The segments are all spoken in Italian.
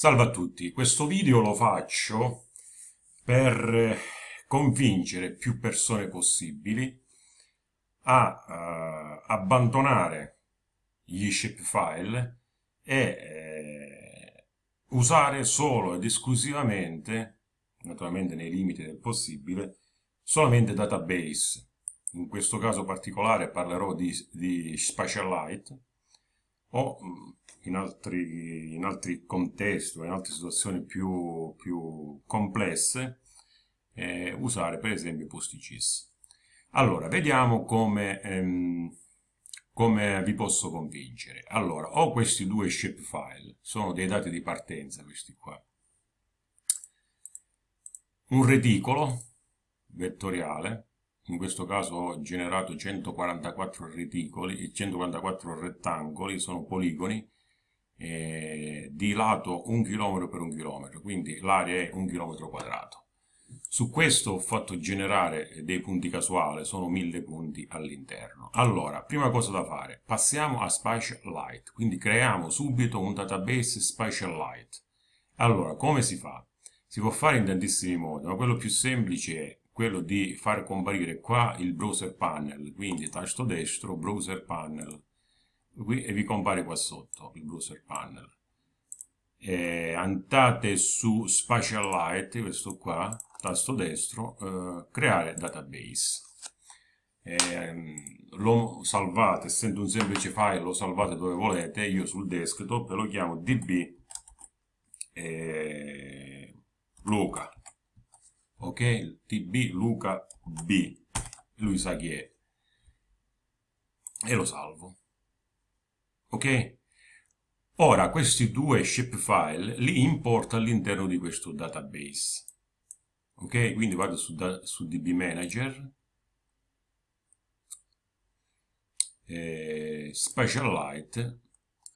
Salve a tutti, questo video lo faccio per convincere più persone possibili a uh, abbandonare gli shapefile e eh, usare solo ed esclusivamente, naturalmente nei limiti del possibile, solamente database. In questo caso particolare parlerò di, di Spatialite o in altri, in altri contesti o in altre situazioni più, più complesse eh, usare per esempio PostGIS. Allora, vediamo come, ehm, come vi posso convincere. Allora, ho questi due shapefile, sono dei dati di partenza questi qua. Un reticolo vettoriale, in questo caso ho generato 144 reticoli e 144 rettangoli, sono poligoni, eh, di lato un chilometro per un chilometro, quindi l'area è un chilometro quadrato. Su questo ho fatto generare dei punti casuali, sono mille punti all'interno. Allora, prima cosa da fare, passiamo a Spatialite, quindi creiamo subito un database Spatialite. Allora, come si fa? Si può fare in tantissimi modi, ma quello più semplice è quello di far comparire qua il browser panel, quindi tasto destro, browser panel, qui e vi compare qua sotto il browser panel. E andate su Spatialite questo qua tasto destro eh, creare database. Eh, lo salvate essendo un semplice file lo salvate dove volete io sul desktop lo chiamo db eh, luca. Ok? Db luca b. Lui sa chi è. E lo salvo ok? Ora questi due shapefile li importo all'interno di questo database, ok? Quindi vado su, da, su DB Manager, eh, Specialite,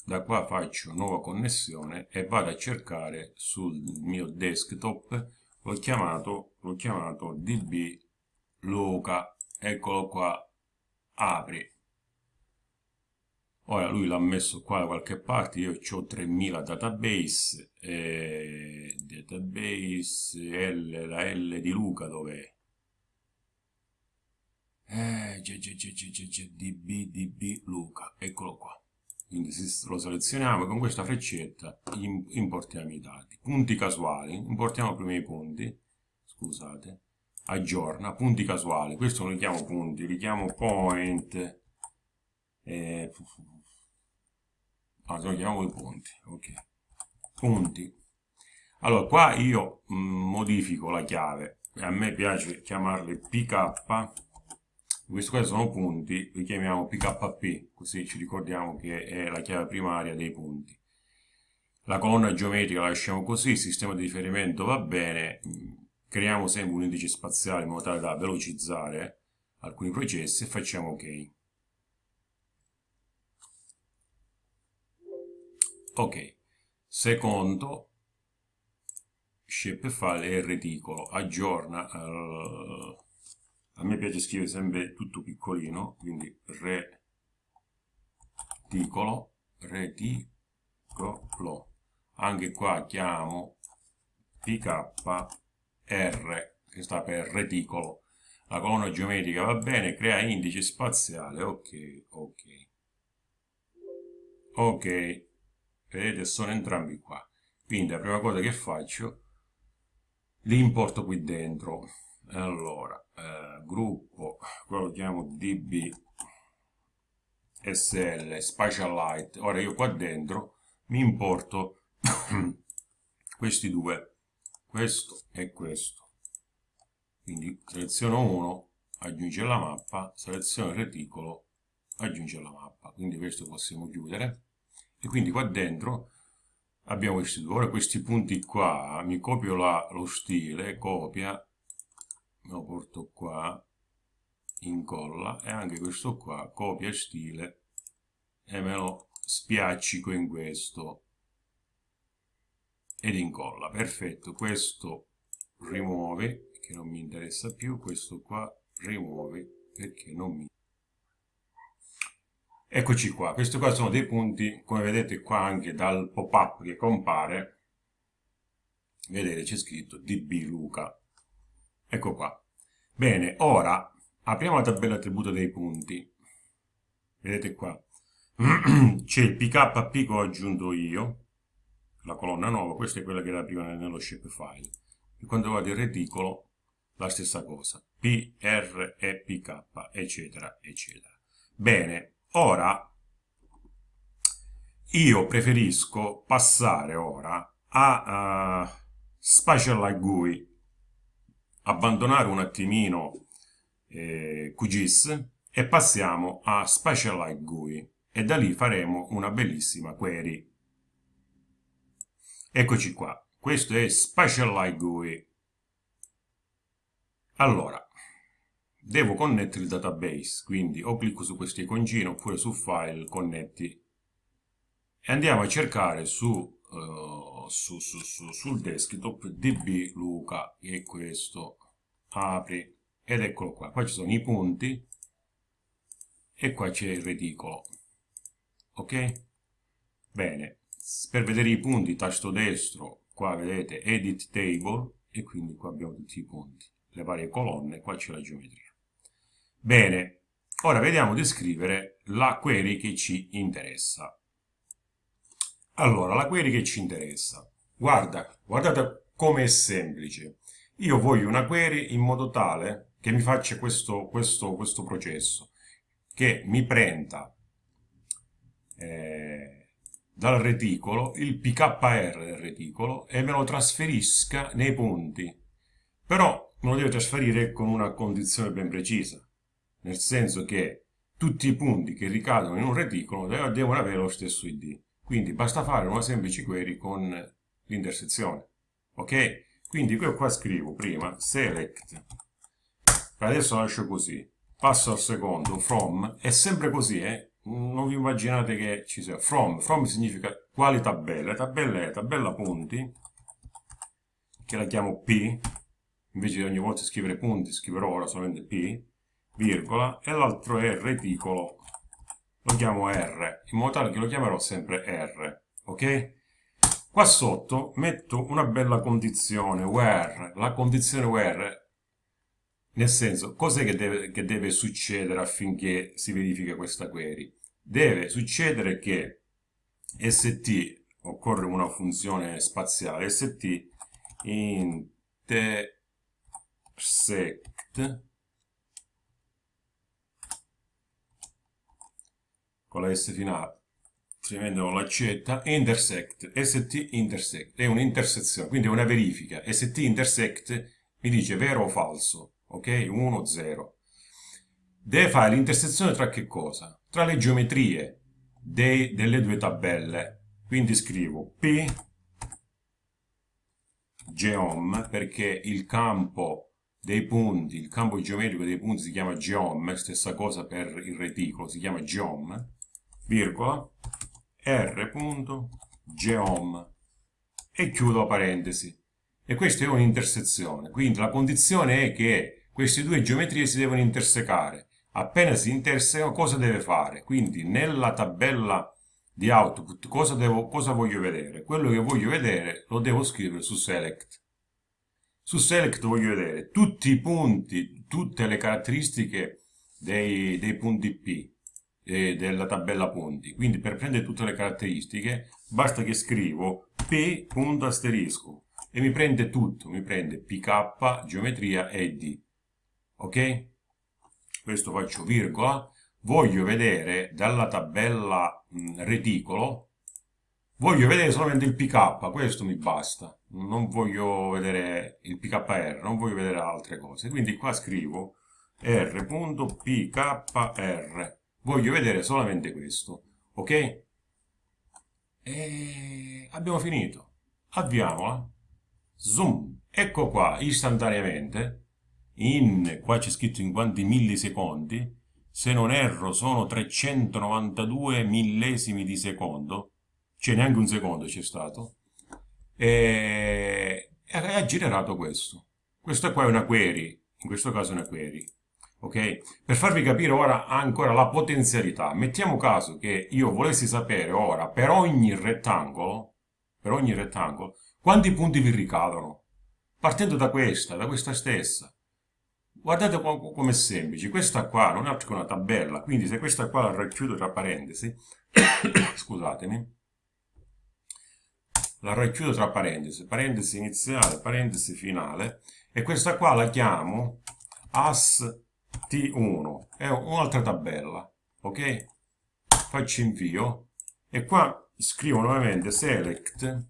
da qua faccio nuova connessione e vado a cercare sul mio desktop, l'ho chiamato, chiamato DB Loca, eccolo qua, apri Ora lui l'ha messo qua da qualche parte, io ho 3000 database, eh, database L, la L di Luca dov'è? Eh, DB, DB Luca, eccolo qua. Quindi lo selezioniamo con questa freccetta importiamo i dati. Punti casuali, importiamo prima i punti, scusate, aggiorna, punti casuali, questo lo chiamo punti, li chiamo point, eh, lo chiamiamo i punti ok. Punti allora qua io mm, modifico la chiave. A me piace chiamarli pk questo caso sono punti li chiamiamo pkp così ci ricordiamo che è la chiave primaria dei punti. La colonna geometrica la lasciamo così il sistema di riferimento va bene creiamo sempre un indice spaziale in modo tale da velocizzare alcuni processi e facciamo ok ok. Secondo shapefile è il reticolo aggiorna uh, a me piace scrivere sempre tutto piccolino quindi reticolo reticolo anche qua chiamo pkr che sta per reticolo la colonna geometrica va bene crea indice spaziale ok ok. Ok vedete sono entrambi qua. Quindi la prima cosa che faccio li importo qui dentro. Allora eh, gruppo quello lo chiamo db sl spatialite ora io qua dentro mi importo questi due. Questo e questo. Quindi seleziono uno aggiunge la mappa. Seleziono il reticolo aggiunge la mappa. Quindi questo possiamo chiudere e quindi qua dentro abbiamo questi due. Ora questi punti qua mi copio la, lo stile copia me lo porto qua incolla e anche questo qua copia stile e me lo spiaccico in questo ed incolla. Perfetto questo rimuovi che non mi interessa più questo qua rimuovi perché non mi Eccoci qua, questi qua sono dei punti, come vedete qua anche dal pop-up che compare, vedete c'è scritto db luca. Ecco qua. Bene ora apriamo la tabella attributo dei punti. Vedete qua. C'è il pkp che ho aggiunto io la colonna nuova questa è quella che era prima nello shapefile e quando vado il reticolo la stessa cosa. P r e pk eccetera eccetera. Bene ora io preferisco passare ora a uh, Spatial Light GUI, abbandonare un attimino eh, QGIS e passiamo a Spatial Light GUI e da lì faremo una bellissima query. Eccoci qua, questo è Spatial Light GUI. Allora, devo connettere il database, quindi o clicco su questo iconcino oppure su File, connetti. E andiamo a cercare su, uh, su, su, su, sul desktop db luca che è questo apri ed eccolo qua. Qua ci sono i punti e qua c'è il reticolo ok? Bene. Per vedere i punti tasto destro qua vedete edit table e quindi qua abbiamo tutti i punti. Le varie colonne qua c'è la geometria bene ora vediamo di scrivere la query che ci interessa allora, la query che ci interessa. Guarda, guardate come è semplice. Io voglio una query in modo tale che mi faccia questo, questo, questo processo, che mi prenda eh, dal reticolo il PKR del reticolo e me lo trasferisca nei punti. Però me lo deve trasferire con una condizione ben precisa, nel senso che tutti i punti che ricadono in un reticolo devono avere lo stesso ID. Quindi basta fare una semplice query con l'intersezione. Ok? Quindi io qua scrivo prima select, adesso lascio così, passo al secondo, from, è sempre così, eh? non vi immaginate che ci sia from, from significa quali tabelle, tabella è tabella punti, che la chiamo P, invece di ogni volta scrivere punti, scriverò ora solamente P, virgola, e l'altro è reticolo lo chiamo R, in modo tale che lo chiamerò sempre R, ok? Qua sotto metto una bella condizione, where, la condizione where, nel senso, cos'è che che deve succedere affinché si verifichi questa query? Deve succedere che st, occorre una funzione spaziale, st intersect con la S finale, altrimenti non l'accetta, intersect, st intersect, è un'intersezione, quindi è una verifica, st intersect mi dice vero o falso, ok? 1, 0. Deve fare l'intersezione tra che cosa? Tra le geometrie dei, delle due tabelle, quindi scrivo p geom perché il campo dei punti, il campo geometrico dei punti si chiama geom, stessa cosa per il reticolo, si chiama geom, virgola, r.geom e chiudo parentesi. E questa è un'intersezione, quindi la condizione è che queste due geometrie si devono intersecare. Appena si intersecano cosa deve fare? Quindi nella tabella di output cosa, devo, cosa voglio vedere? Quello che voglio vedere lo devo scrivere su select. Su select voglio vedere tutti i punti, tutte le caratteristiche dei, dei punti P eh, della tabella punti. Quindi per prendere tutte le caratteristiche basta che scrivo p punto asterisco e mi prende tutto, mi prende pk, geometria e d. Ok? Questo faccio virgola. Voglio vedere dalla tabella mh, reticolo, voglio vedere solamente il pk, questo mi basta. Non voglio vedere il pkr, non voglio vedere altre cose. Quindi qua scrivo r.pkr voglio vedere solamente questo, ok? E abbiamo finito. Avviamola. Zoom. Ecco qua, istantaneamente, in, qua c'è scritto in quanti millisecondi, se non erro sono 392 millesimi di secondo, cioè neanche un secondo c'è stato, e ha generato questo. Questa qua è una query, in questo caso è una query ok? Per farvi capire ora ancora la potenzialità, mettiamo caso che io volessi sapere ora per ogni rettangolo, per ogni rettangolo, quanti punti vi ricadono? Partendo da questa, da questa stessa. Guardate come è semplice, questa qua non è altro che una tabella, quindi se questa qua la racchiudo tra parentesi, scusatemi, la racchiudo tra parentesi, parentesi iniziale, parentesi finale, e questa qua la chiamo as t1, è un'altra tabella, ok? Faccio invio, e qua scrivo nuovamente select,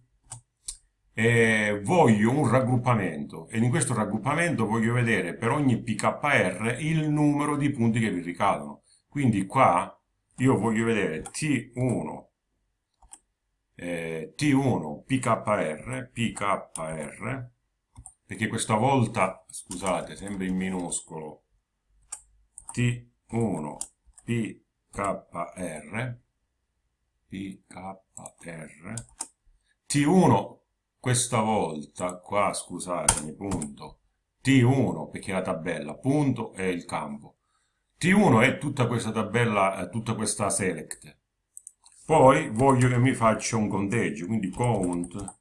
e voglio un raggruppamento, e in questo raggruppamento voglio vedere per ogni pkr il numero di punti che vi ricadono. Quindi qua io voglio vedere t1 eh, T1 PKR, PKR, perché questa volta, scusate, sempre in minuscolo, T1 PKR, PKR, T1 questa volta, qua scusatemi, punto, T1 perché è la tabella, punto è il campo, T1 è tutta questa tabella, tutta questa select, poi voglio che mi faccia un conteggio, quindi count,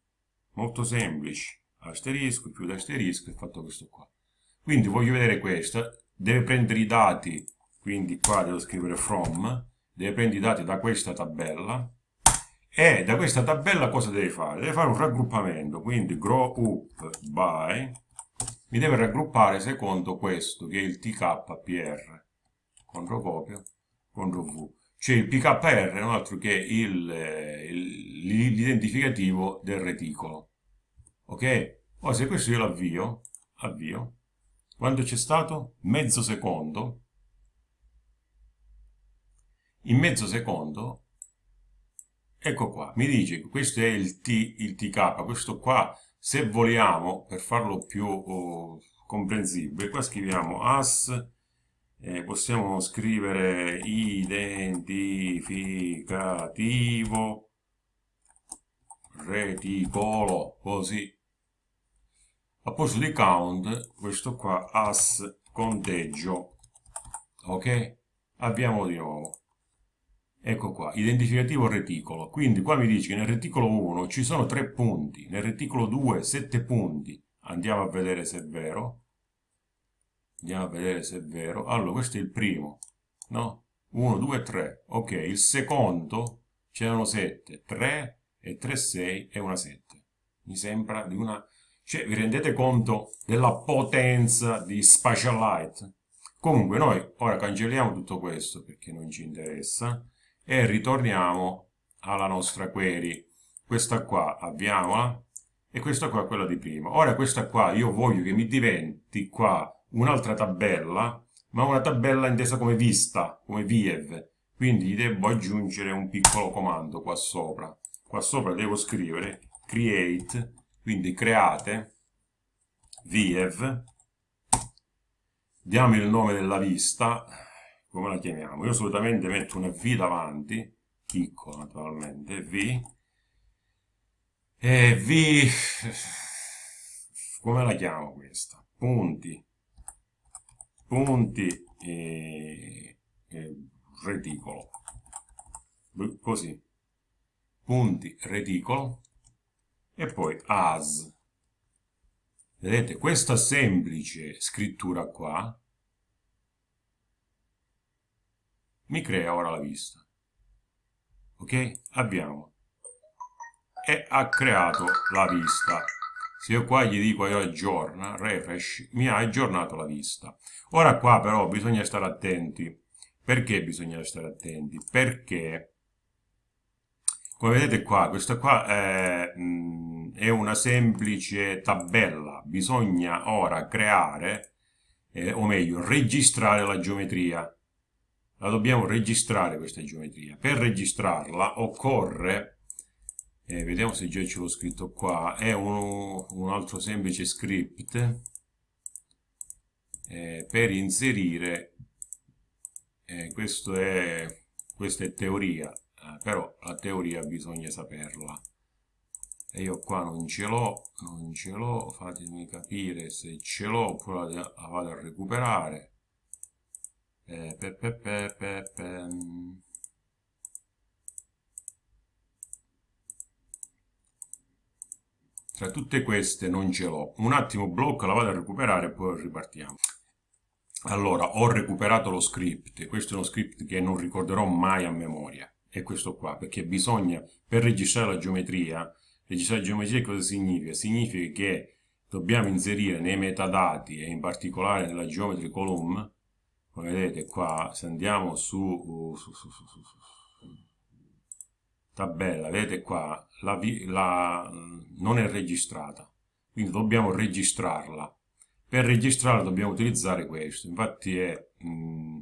molto semplice, asterisco, più asterisco, e fatto questo qua. Quindi voglio vedere questo, deve prendere i dati, quindi qua devo scrivere from, deve prendere i dati da questa tabella, e da questa tabella cosa deve fare? Deve fare un raggruppamento, quindi grow up by, mi deve raggruppare secondo questo, che è il tkpr, contro copia, contro v. Cioè il PKR è altro che l'identificativo del reticolo. Ok? Ora se questo io l'avvio, avvio, quando c'è stato? Mezzo secondo. In mezzo secondo, ecco qua, mi dice che questo è il, T, il TK, questo qua, se vogliamo, per farlo più oh, comprensibile, qua scriviamo as eh, possiamo scrivere identificativo reticolo così a posto di count questo qua as conteggio ok? Abbiamo di nuovo. Ecco qua identificativo reticolo. Quindi qua mi dice che nel reticolo 1 ci sono tre punti nel reticolo 2 7 punti. Andiamo a vedere se è vero. Andiamo a vedere se è vero. Allora questo è il primo no? 1, 2, 3 ok, il secondo c'erano 7 3 e 3, 6 e una 7 mi sembra di una cioè vi rendete conto della potenza di Spatial Light comunque noi ora cancelliamo tutto questo perché non ci interessa e ritorniamo alla nostra query questa qua abbiamola e questa qua è quella di prima ora questa qua io voglio che mi diventi qua un'altra tabella, ma una tabella intesa come vista, come viev. Quindi gli devo aggiungere un piccolo comando qua sopra. Qua sopra devo scrivere create, quindi create, viev, diamo il nome della vista, come la chiamiamo? Io solitamente metto una V davanti, piccolo naturalmente, V, e V, come la chiamo questa? Punti, punti e, e reticolo. Così. Punti reticolo e poi as vedete questa semplice scrittura qua mi crea ora la vista ok abbiamo e ha creato la vista se io qua gli dico io aggiorna, refresh, mi ha aggiornato la vista. Ora qua però bisogna stare attenti. Perché bisogna stare attenti? Perché, come vedete qua, questa qua è, mh, è una semplice tabella. Bisogna ora creare, eh, o meglio, registrare la geometria. La dobbiamo registrare questa geometria. Per registrarla occorre eh, vediamo se già ce l'ho scritto qua è un, un altro semplice script eh, per inserire eh, questo è, questa è teoria eh, però la teoria bisogna saperla e io qua non ce l'ho non ce l'ho fatemi capire se ce l'ho oppure la, vado a recuperare eh, pe, pe, pe, pe, pe. tra tutte queste non ce l'ho. Un attimo blocco, la vado a recuperare e poi ripartiamo. Allora, ho recuperato lo script, questo è uno script che non ricorderò mai a memoria, è questo qua, perché bisogna, per registrare la geometria, registrare la geometria cosa significa? Significa che dobbiamo inserire nei metadati e in particolare nella geometry column, come vedete qua, se andiamo su, su, su, su tabella, vedete qua, la, la, non è registrata, quindi dobbiamo registrarla. Per registrarla dobbiamo utilizzare questo, infatti è... Mm,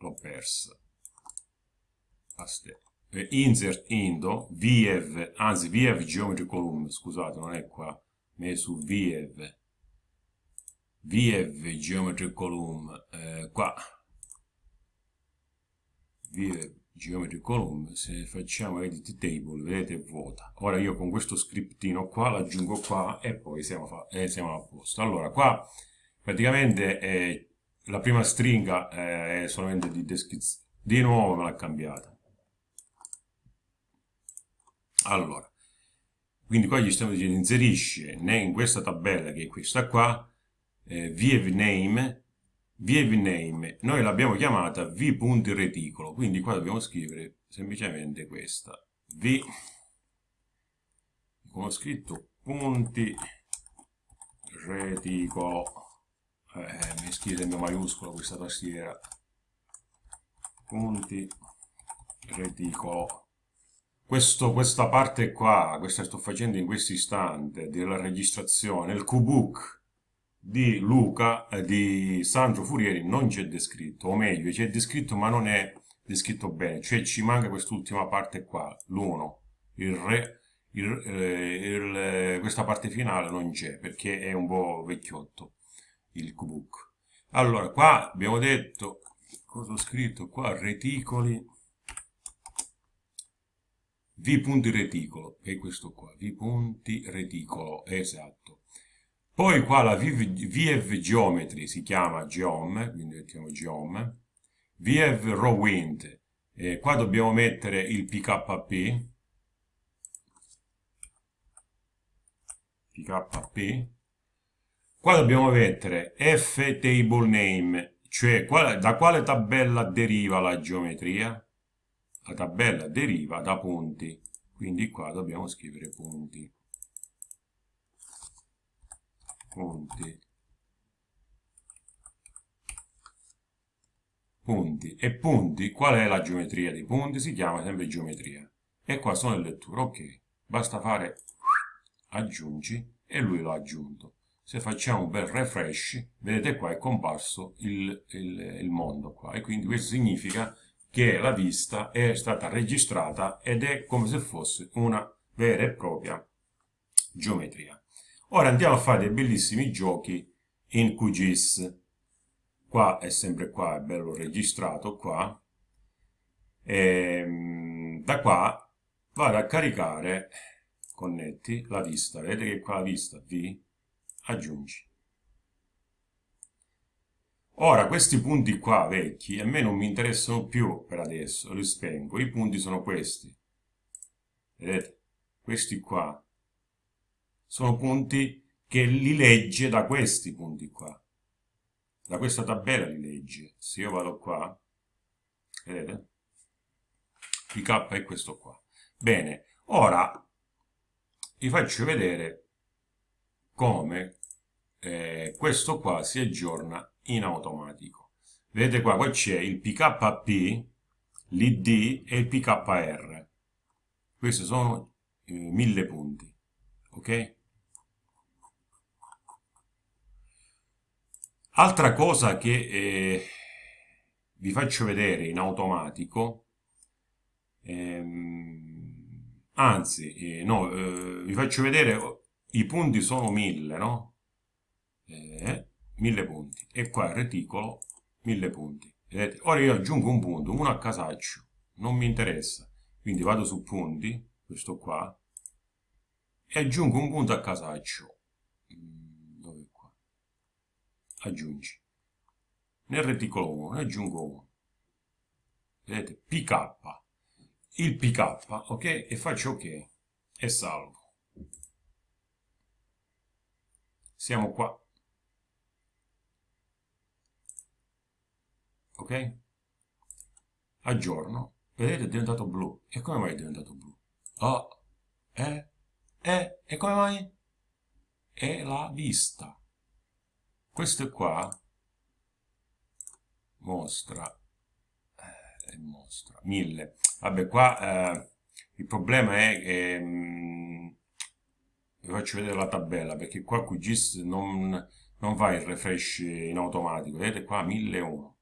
l'ho persa. Insert indo, VF, anzi VF Geometry Column, scusate, non è qua, ma è. VF Geometry Column, eh, qua. VF geometry column, se facciamo edit table, vedete è vuota. Ora io con questo scriptino qua l'aggiungo qua e poi siamo, eh, siamo, a posto. Allora, qua praticamente eh, la prima stringa eh, è solamente di descrizione. Di nuovo me l'ha cambiata. Allora, quindi qua gli stiamo dicendo inserisce in questa tabella che è questa qua, eh, view name name, noi l'abbiamo chiamata v.reticolo, quindi qua dobbiamo scrivere semplicemente questa, v, come ho scritto, punti reticolo, eh, mi scrive sempre maiuscolo questa tastiera, punti. Reticolo. Questo, questa parte qua, questa sto facendo in questo istante della registrazione, il QBook, di Luca, eh, di Sandro Furieri non c'è descritto, o meglio, c'è descritto ma non è descritto bene, cioè ci manca quest'ultima parte qua, l'1, il re, il, eh, il, eh, questa parte finale non c'è perché è un po' vecchiotto il QBook. Allora, qua abbiamo detto, cosa ho scritto qua, reticoli, v punti reticolo, è questo qua, v punti reticolo, esatto. Poi qua la VF Geometry si chiama Geom, quindi mettiamo Geom. VF Rowint, eh, qua dobbiamo mettere il PKP. PKP. Qua dobbiamo mettere F Table Name, cioè da quale tabella deriva la geometria? La tabella deriva da punti, quindi qua dobbiamo scrivere punti. Punti. Punti. E punti qual è la geometria dei punti? Si chiama sempre geometria. E qua sono le letture ok. Basta fare aggiungi e lui l'ha aggiunto se facciamo un bel refresh vedete qua è comparso il, il, il mondo qua e quindi questo significa che la vista è stata registrata ed è come se fosse una vera e propria geometria Ora andiamo a fare dei bellissimi giochi in QGIS. Qua è sempre qua, è bello registrato qua. E, ehm, da qua vado a caricare, connetti, la vista. Vedete che qua la vista, V, aggiungi. Ora, questi punti qua vecchi a me non mi interessano più per adesso, li spengo. I punti sono questi. Vedete? Questi qua sono punti che li legge da questi punti qua. Da questa tabella li legge. Se io vado qua, vedete? Il K è questo qua. Bene, ora vi faccio vedere come eh, questo qua si aggiorna in automatico. Vedete qua, qua c'è il PKP, l'ID e il PKR. Questi sono eh, mille punti, ok? Altra cosa che eh, vi faccio vedere in automatico, ehm, anzi, eh, no, eh, vi faccio vedere, i punti sono 1000, no? 1000 eh, punti. E qua il reticolo, 1000 punti. Vedete? Ora io aggiungo un punto, uno a casaccio, non mi interessa. Quindi vado su punti, questo qua, e aggiungo un punto a casaccio aggiungi. Nel reticolo 1 ne aggiungo 1. Vedete? PK. il pk, ok? E faccio ok e salvo. Siamo qua. Ok? Aggiorno. Vedete è diventato blu. E come mai è diventato blu? Oh, eh, eh, e come mai? È la vista. Questo qua mostra, eh, mostra, 1000. Vabbè, qua eh, il problema è che mm, vi faccio vedere la tabella perché qua QGIS non, non fa il refresh in automatico. Vedete qua 1001.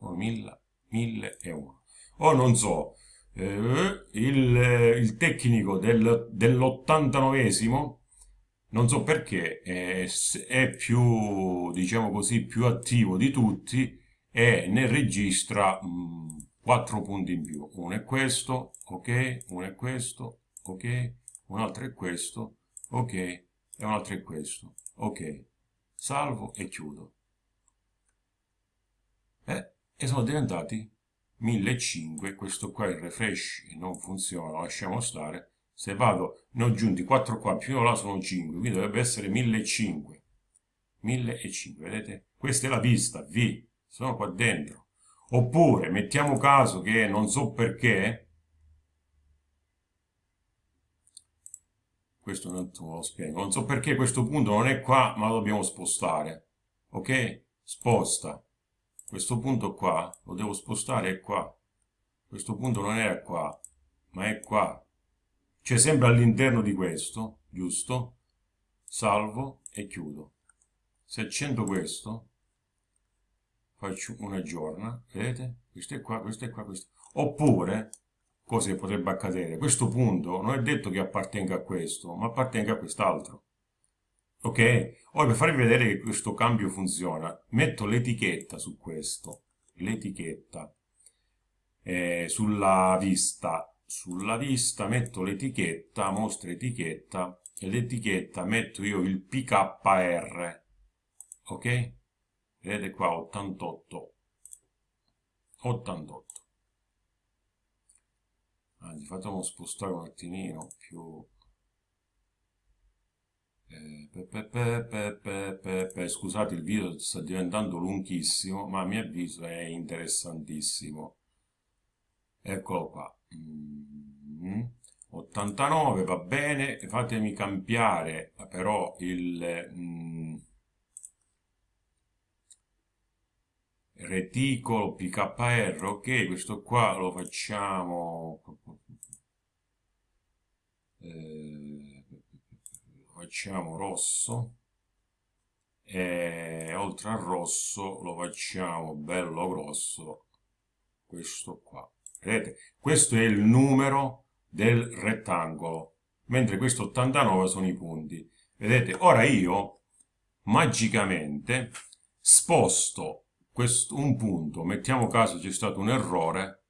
Oh, 1000, 1001. O non so, eh, il, il, tecnico del, dell'89esimo non so perché è, è, più diciamo così più attivo di tutti e ne registra mh, 4 punti in più. Uno è questo ok uno è questo ok un altro è questo ok e un altro è questo ok. Salvo e chiudo. Eh, e sono diventati 1500 questo qua il refresh non funziona lo lasciamo stare. Se vado ne ho aggiunti 4 qua più uno là sono 5 quindi dovrebbe essere 1500 1500 vedete? Questa è la vista V sono qua dentro. Oppure mettiamo caso che non so perché questo non lo spiego. Non so perché questo punto non è qua ma lo dobbiamo spostare ok? Sposta questo punto qua lo devo spostare è qua. Questo punto non era qua ma è qua. Cioè sempre all'interno di questo giusto? Salvo e chiudo. Se accendo questo faccio una giorna vedete? Questo è qua questo è qua questo. Oppure cosa potrebbe accadere questo punto non è detto che appartenga a questo ma appartenga a quest'altro ok? Ora per farvi vedere che questo cambio funziona metto l'etichetta su questo. L'etichetta eh, sulla vista. Sulla vista metto l'etichetta mostra etichetta e l'etichetta metto io il pkr ok? Vedete qua 88 88 anzi facciamo spostare un attimino più eh, scusate il video sta diventando lunghissimo ma a mio avviso è interessantissimo eccolo qua mm. 89 va bene fatemi cambiare però il mm, reticolo pkr ok questo qua lo facciamo eh, facciamo rosso. E oltre al rosso lo facciamo bello grosso questo qua. Vedete? Questo è il numero del rettangolo mentre questo 89 sono i punti. Vedete? Ora io magicamente sposto questo, un punto mettiamo caso c'è stato un errore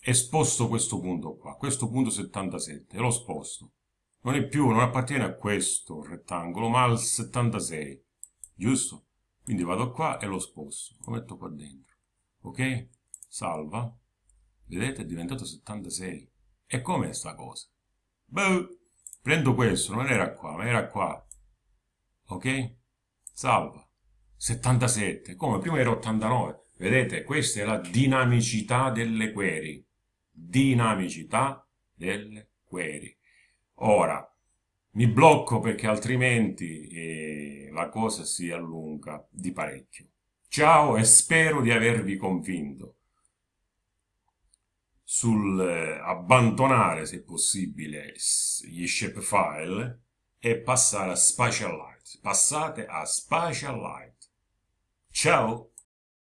e sposto questo punto qua. Questo punto 77 e lo sposto non è più, non appartiene a questo rettangolo, ma al 76, giusto? Quindi vado qua e lo sposto, lo metto qua dentro, ok? Salva, vedete è diventato 76. E com'è sta cosa? Beh, prendo questo, non era qua, ma era qua, ok? Salva, 77, come prima era 89, vedete? Questa è la dinamicità delle query, dinamicità delle query. Ora, mi blocco perché altrimenti eh, la cosa si allunga di parecchio. Ciao e spero di avervi convinto sul eh, abbandonare, se possibile, gli shapefile e passare a Spatial Light. Passate a Spatial Light. Ciao!